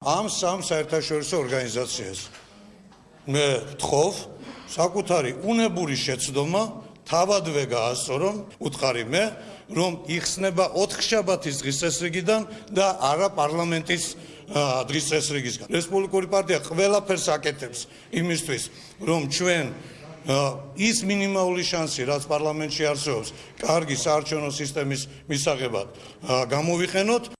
ამ სამ საერთაშორისო ორგანიზაციას. მე ვთხოვ საკუთარი უნებური შეცდომა თავადვე გაასწორონ უთხარი მე რომ იხსნება 4 შაბათის დღესასრიგიდან და არა პარლამენტის დღესასრიგისგან. რესპუბლიკური პარტია ყველაფერს აკეთებს იმისთვის რომ ჩვენ ის მინიმალური შანსი რაც პარლამენტში არსებობს კარგი საარჩევნო სისტემის მისაღებად გამოვიყენოთ